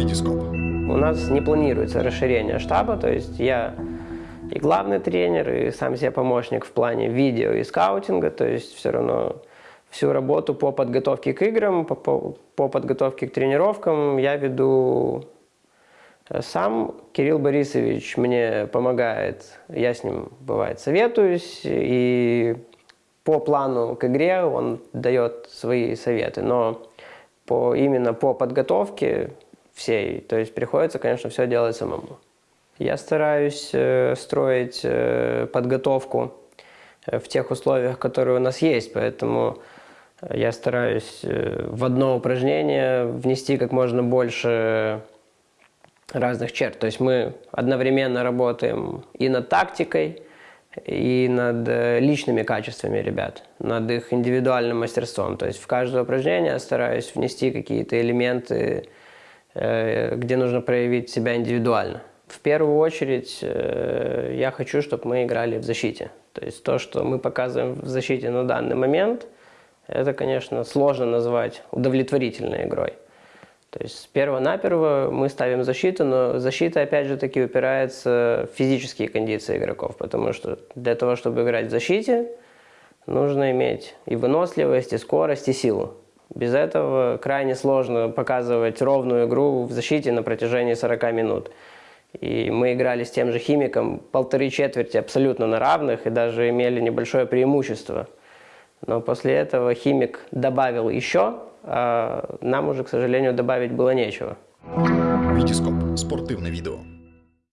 Витископ. У нас не планируется расширение штаба, то есть я и главный тренер, и сам себе помощник в плане видео и скаутинга, то есть все равно всю работу по подготовке к играм, по, по, по подготовке к тренировкам я веду сам. Кирилл Борисович мне помогает, я с ним, бывает, советуюсь, и по плану к игре он дает свои советы, но по, именно по подготовке всей, то есть приходится, конечно, все делать самому. Я стараюсь э, строить э, подготовку э, в тех условиях, которые у нас есть, поэтому я стараюсь в одно упражнение внести как можно больше разных черт. То есть мы одновременно работаем и над тактикой, и над личными качествами ребят, над их индивидуальным мастерством. То есть в каждое упражнение я стараюсь внести какие-то элементы, где нужно проявить себя индивидуально. В первую очередь э, я хочу, чтобы мы играли в защите. То есть то, что мы показываем в защите на данный момент, это, конечно, сложно назвать удовлетворительной игрой. То есть с перво-наперво мы ставим защиту, но защита, опять же, таки упирается в физические кондиции игроков, потому что для того, чтобы играть в защите, нужно иметь и выносливость, и скорость, и силу. Без этого крайне сложно показывать ровную игру в защите на протяжении 40 минут. И мы играли с тем же химиком полторы четверти абсолютно на равных и даже имели небольшое преимущество. Но после этого химик добавил еще, а нам уже, к сожалению, добавить было нечего. Витископ. Спортивне відео.